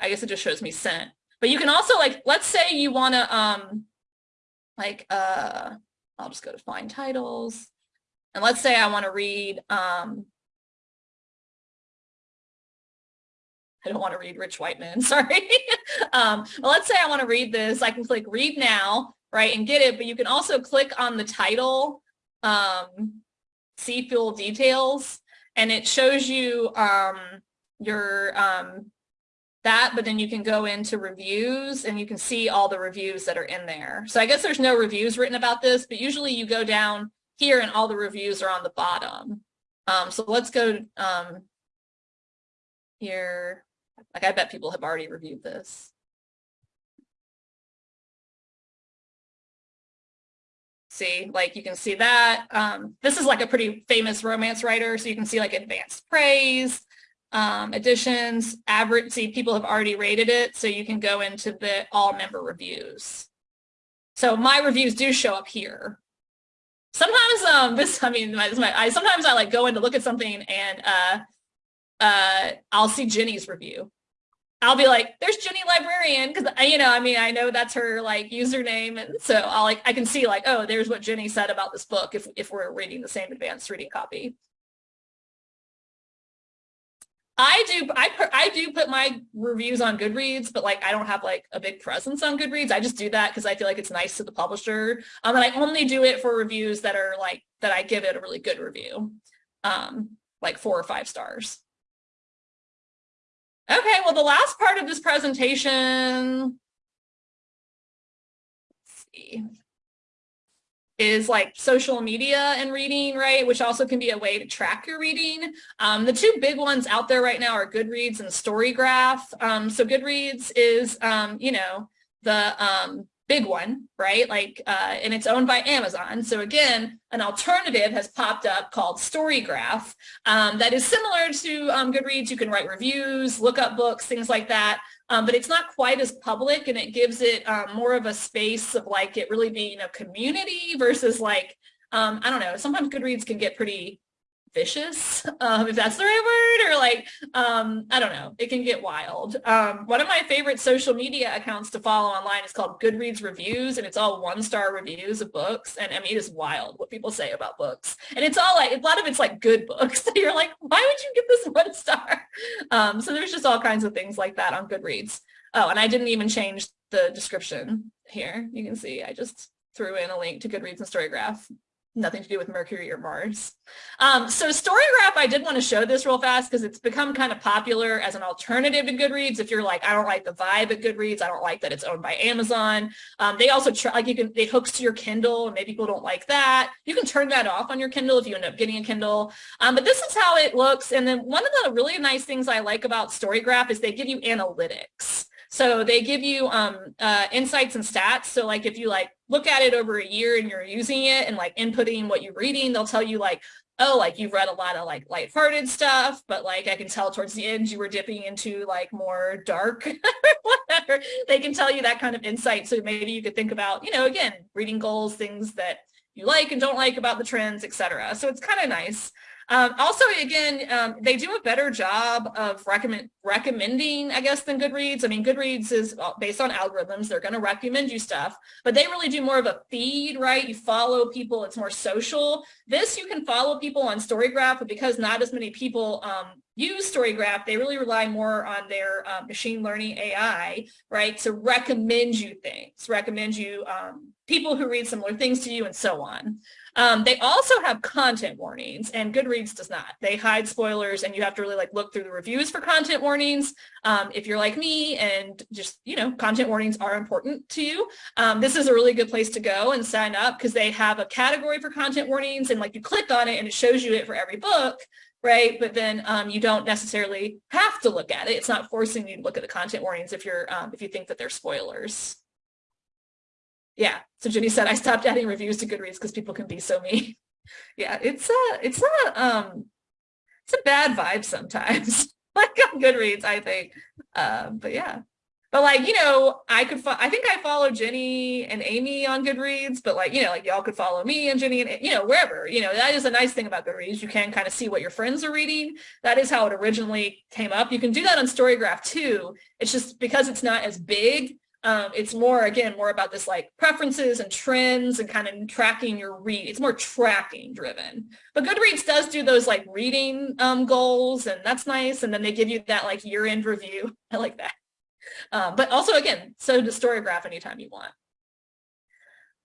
I guess it just shows me sent. But you can also like, let's say you want to, like, uh, I'll just go to find titles. And let's say I want to read, um, I don't want to read Rich White Men, sorry. um, but let's say I want to read this, I can click read now, right, and get it, but you can also click on the title, um, see full details, and it shows you um, your, um, that, but then you can go into reviews and you can see all the reviews that are in there. So I guess there's no reviews written about this, but usually you go down here and all the reviews are on the bottom. Um, so let's go um, here. Like I bet people have already reviewed this. See, like you can see that. Um, this is like a pretty famous romance writer, so you can see like advanced praise, um, editions, average, see people have already rated it, so you can go into the all member reviews. So my reviews do show up here. Sometimes um, this, I mean, my, I sometimes I like go in to look at something and uh, uh, I'll see Jenny's review. I'll be like, there's Jenny Librarian because you know, I mean, I know that's her like username, and so I'll like I can see like, oh, there's what Jenny said about this book if if we're reading the same advanced reading copy. I do I I do put my reviews on Goodreads, but like I don't have like a big presence on Goodreads. I just do that because I feel like it's nice to the publisher. Um, and I only do it for reviews that are like that I give it a really good review, um, like four or five stars. Okay, well, the last part of this presentation, Let's see, is like social media and reading, right? Which also can be a way to track your reading. Um, the two big ones out there right now are Goodreads and Storygraph. Um, so Goodreads is, um, you know, the um, big one, right? Like, uh, and it's owned by Amazon. So again, an alternative has popped up called Storygraph um, that is similar to um, Goodreads. You can write reviews, look up books, things like that. Um, but it's not quite as public and it gives it um, more of a space of like it really being a community versus like, um, I don't know, sometimes Goodreads can get pretty vicious, um, if that's the right word, or like, um, I don't know, it can get wild. Um, one of my favorite social media accounts to follow online is called Goodreads Reviews, and it's all one-star reviews of books, and I mean, it is wild what people say about books. And it's all like, a lot of it's like good books. You're like, why would you give this one star? Um, so there's just all kinds of things like that on Goodreads. Oh, and I didn't even change the description here. You can see I just threw in a link to Goodreads and Storygraph nothing to do with Mercury or Mars. Um, so Storygraph, I did want to show this real fast because it's become kind of popular as an alternative to Goodreads. If you're like, I don't like the vibe at Goodreads, I don't like that it's owned by Amazon. Um, they also try, like you can, it hooks to your Kindle and maybe people don't like that. You can turn that off on your Kindle if you end up getting a Kindle. Um, but this is how it looks. And then one of the really nice things I like about Storygraph is they give you analytics. So they give you um, uh, insights and stats. So like if you like look at it over a year and you're using it and like inputting what you're reading, they'll tell you like, oh, like you've read a lot of like lighthearted stuff, but like I can tell towards the end you were dipping into like more dark, whatever. They can tell you that kind of insight. So maybe you could think about, you know, again, reading goals, things that you like and don't like about the trends, etc. So it's kind of nice. Um, also, again, um, they do a better job of recommend recommending, I guess, than Goodreads. I mean, Goodreads is uh, based on algorithms. They're going to recommend you stuff, but they really do more of a feed, right? You follow people. It's more social. This, you can follow people on Storygraph, but because not as many people um, use Storygraph, they really rely more on their um, machine learning AI, right, to recommend you things, recommend you um, people who read similar things to you and so on. Um, they also have content warnings and Goodreads does not. They hide spoilers and you have to really like look through the reviews for content warnings. Um, if you're like me and just, you know, content warnings are important to you, um, this is a really good place to go and sign up because they have a category for content warnings and like you click on it and it shows you it for every book right? But then um, you don't necessarily have to look at it. It's not forcing you to look at the content warnings if you're um, if you think that they're spoilers yeah. So Jenny said, I stopped adding reviews to Goodreads because people can be so mean. yeah, it's a, it's a, um, it's a bad vibe sometimes. like on Goodreads, I think. Uh, but yeah. But like, you know, I could, I think I follow Jenny and Amy on Goodreads, but like, you know, like y'all could follow me and Jenny and, you know, wherever, you know, that is a nice thing about Goodreads. You can kind of see what your friends are reading. That is how it originally came up. You can do that on Storygraph too. It's just because it's not as big, um, it's more, again, more about this like preferences and trends and kind of tracking your read. It's more tracking driven. But Goodreads does do those like reading um, goals and that's nice. And then they give you that like year end review. I like that. Um, but also, again, so does Storygraph anytime you want.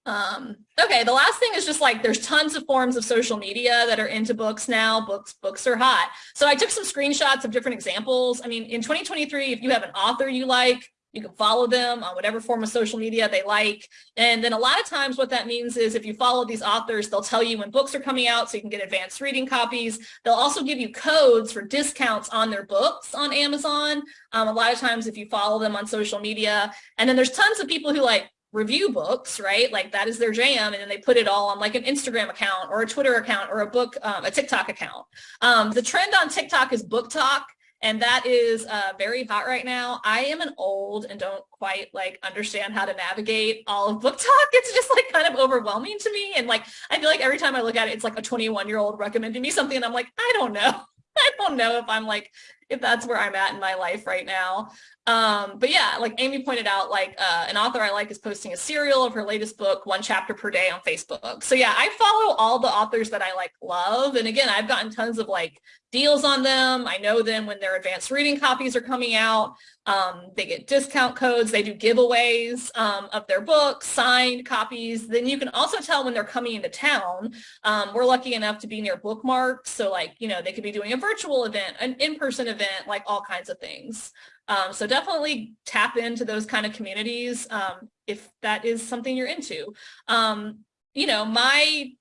Um, okay, the last thing is just like there's tons of forms of social media that are into books now. Books, books are hot. So I took some screenshots of different examples. I mean, in 2023, if you have an author you like, you can follow them on whatever form of social media they like. And then a lot of times what that means is if you follow these authors, they'll tell you when books are coming out so you can get advanced reading copies. They'll also give you codes for discounts on their books on Amazon. Um, a lot of times if you follow them on social media. And then there's tons of people who like review books, right? Like that is their jam. And then they put it all on like an Instagram account or a Twitter account or a book, um, a TikTok account. Um, the trend on TikTok is BookTok and that is uh, very hot right now. I am an old and don't quite like understand how to navigate all of BookTok. It's just like kind of overwhelming to me. And like, I feel like every time I look at it, it's like a 21 year old recommending me something and I'm like, I don't know. I don't know if I'm like, if that's where I'm at in my life right now. Um, but yeah, like Amy pointed out, like uh, an author I like is posting a serial of her latest book, one chapter per day on Facebook. So yeah, I follow all the authors that I like love. And again, I've gotten tons of like deals on them. I know them when their advanced reading copies are coming out. Um, they get discount codes. They do giveaways um, of their books, signed copies. Then you can also tell when they're coming into town. Um, we're lucky enough to be near bookmarks. So like, you know, they could be doing a virtual event, an in-person event, like all kinds of things. Um, so definitely tap into those kind of communities um, if that is something you're into. Um, you know, my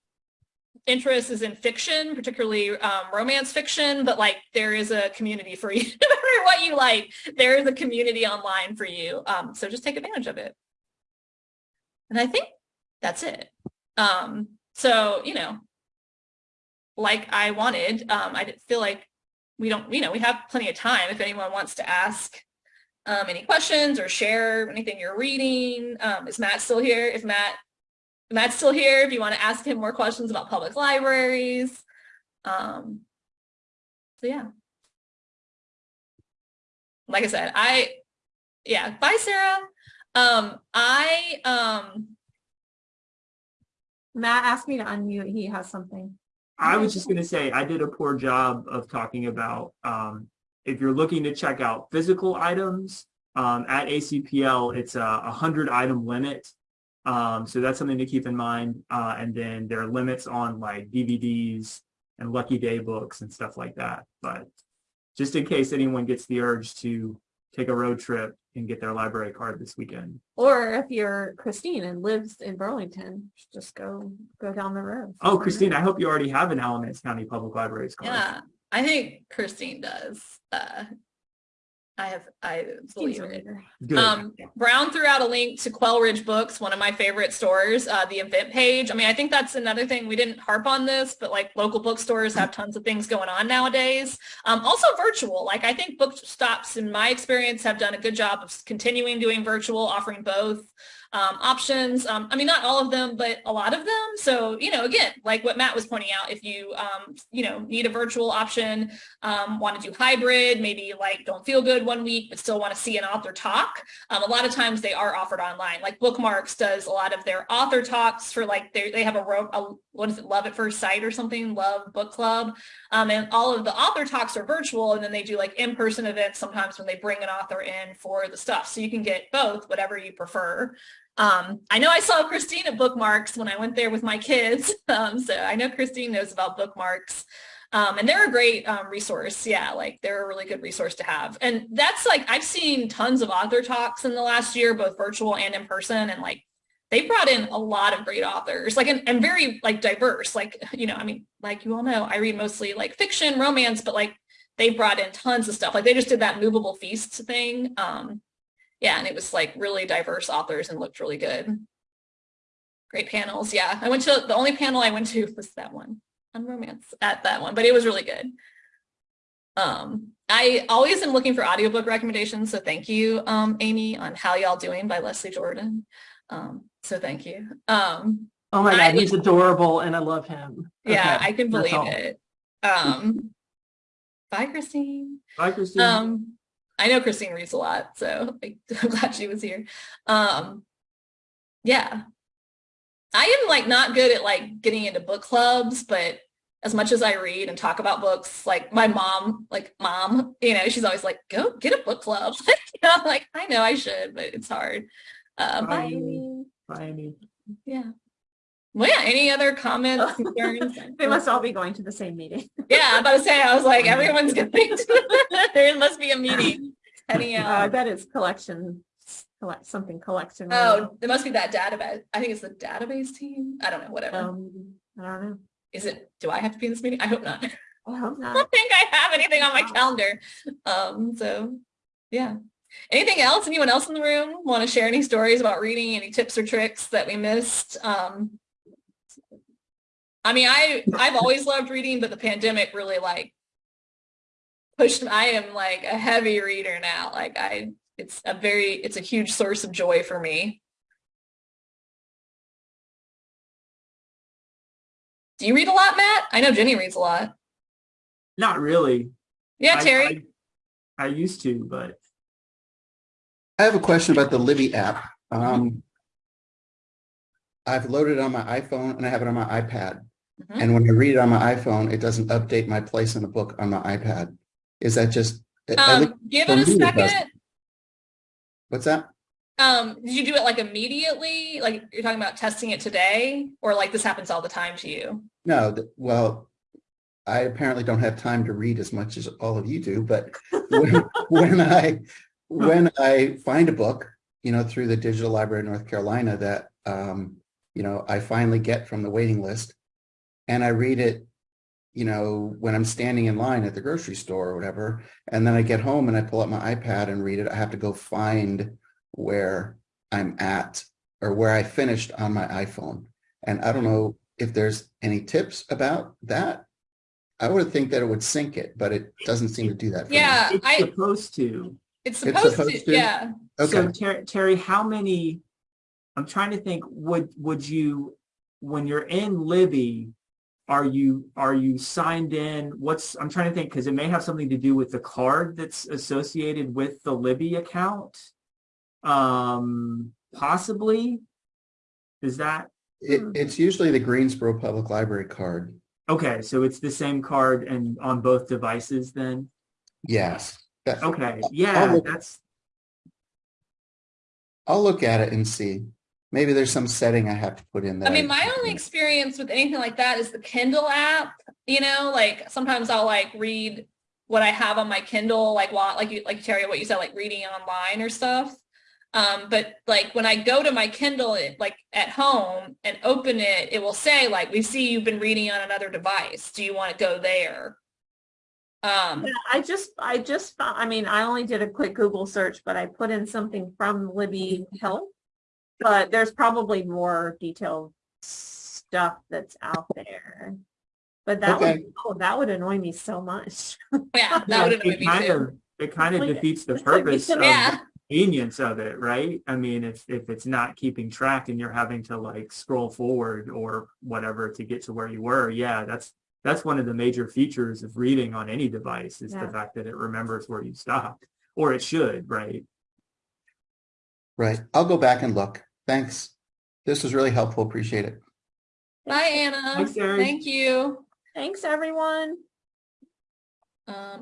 interest is in fiction, particularly um, romance fiction, but like there is a community for you, no matter what you like, there is a community online for you. Um, so just take advantage of it. And I think that's it. Um, so, you know, like I wanted, I didn't feel like we don't, you know, we have plenty of time if anyone wants to ask um, any questions or share anything you're reading. Um, is Matt still here? If Matt, Matt's still here, if you want to ask him more questions about public libraries. Um, so yeah. Like I said, I, yeah, bye Sarah. Um, I, um, Matt asked me to unmute. He has something. I was just going to say, I did a poor job of talking about um, if you're looking to check out physical items um, at ACPL, it's a 100 item limit. Um, so that's something to keep in mind. Uh, and then there are limits on like DVDs and Lucky Day books and stuff like that. But just in case anyone gets the urge to take a road trip and get their library card this weekend. Or if you're Christine and lives in Burlington, just go go down the road. Oh, Christine, I hope you already have an Alamance County Public Libraries card. Yeah, I think Christine does. Uh, I have, I believe it. Good. Um, Brown threw out a link to Quail Ridge Books, one of my favorite stores, uh, the event page. I mean, I think that's another thing. We didn't harp on this, but like local bookstores have tons of things going on nowadays. Um, also virtual. Like I think book stops, in my experience, have done a good job of continuing doing virtual, offering both um, options. Um, I mean, not all of them, but a lot of them. So, you know, again, like what Matt was pointing out, if you, um, you know, need a virtual option, um, want to do hybrid, maybe like don't feel good one week, but still want to see an author talk. Um, a lot of times they are offered online. Like Bookmarks does a lot of their author talks for like, they have a, a, what is it, Love at First Sight or something, Love Book Club. Um, and all of the author talks are virtual. And then they do like in-person events sometimes when they bring an author in for the stuff. So you can get both, whatever you prefer. Um, I know I saw Christine at Bookmarks when I went there with my kids. Um, so I know Christine knows about Bookmarks. Um, and they're a great um, resource. Yeah, like they're a really good resource to have. And that's like, I've seen tons of author talks in the last year, both virtual and in person. And like, they brought in a lot of great authors, like, and, and very like diverse, like, you know, I mean, like you all know, I read mostly like fiction, romance, but like they brought in tons of stuff. Like they just did that movable feast thing. Um, yeah, and it was like really diverse authors and looked really good. Great panels. Yeah, I went to the only panel I went to was that one on romance at that one, but it was really good. Um, I always am looking for audiobook recommendations, so thank you, um, Amy, on How Y'all Doing by Leslie Jordan. Um, so thank you. Um, oh my God, I, he's adorable and I love him. Yeah, Okay, I can believe it. Um, bye, Christine. Bye, Christine. Um, I know Christine reads a lot, so I'm glad she was here. Um, yeah. I am like not good at like getting into book clubs, but as much as I read and talk about books, like my mom, like mom, you know, she's always like, go get a book club. you know, like, I know I should, but it's hard. Uh, Bye. bye. Bye, Amy. Yeah. Well, yeah, any other comments, concerns? They must all be going to the same meeting. Yeah, I'm about to say, I was like, everyone's going to, there must be a meeting heading Uh, I bet it's collection, collect, something collection. Oh, there must be that database. I think it's the database team. I don't know, whatever. Um, I don't know. Is it, do I have to be in this meeting? I hope not. I hope I not. don't think I have anything on my calendar. Um, so, yeah. Anything else? Anyone else in the room want to share any stories about reading? Any tips or tricks that we missed? Um, I mean, I I've always loved reading, but the pandemic really like pushed. I am like a heavy reader now. Like I, it's a very, it's a huge source of joy for me. Do you read a lot, Matt? I know Jenny reads a lot. Not really. Yeah, I- Terry. I, I used to, but I have a question about the Libby app. Um, I've loaded it on my iPhone and I have it on my iPad. Mhm. And when I read it on my iPhone, it doesn't update my place in the book on my iPad. Is that just? Um, give it a second. What's that? Um, did you do it like immediately? Like you're talking about testing it today or like this happens all the time to you? No, well, I apparently don't have time to read as much as all of you do, but when, when I, when I find a book, you know, through the Digital Library of North Carolina that, um, you know, I finally get from the waiting list and I read it, you know, when I'm standing in line at the grocery store or whatever, and then I get home and I pull up my iPad and read it, I have to go find where I'm at or where I finished on my iPhone. And I don't know if there's any tips about that. I would think that it would sync it, but it doesn't seem to do that. for me. Yeah, it's I, supposed to. it's It's supposed supposed to, to? yeah. So Okay, Terry, Terry, how many, I'm trying to think, would, would you, when you're in Libby, are you, are you signed in? What's, I'm trying to think, because it may have something to do with the card that's associated with the Libby account. Um, possibly. Is that, it, it's usually the Greensboro Public Library card. okay, so it's the same card and on both devices then? Yes. Okay, yeah, look- that's, I'll look at it and see. Maybe there's some setting I have to put in there. I mean, my only experience with anything like that is the Kindle app, you know, like sometimes I'll like read what I have on my Kindle, like while, like you, like Terry, what you said, like reading online or stuff. Um, but like when I go to my Kindle, it, like at home and open it, it will say like, we see you've been reading on another device. Do you want to go there? Um, Yeah, I just, I just, I mean, I only did a quick Google search, but I put in something from Libby Health. But there's probably more detailed stuff that's out there. But that would, oh, that would annoy me so much. yeah, that would annoy it me kind too. of, it kind of Like, defeats the it's like purpose of Yeah. the convenience of it, right? I mean, if, if it's not keeping track and you're having to like scroll forward or whatever to get to where you were, yeah, that's, that's one of the major features of reading on any device is the fact that it remembers where you stopped, or it should, right? Right. I'll go back and look. Thanks. This was really helpful. Appreciate it. Bye, Anna. Thanks, Terry. Thank you. Thanks, everyone. Um,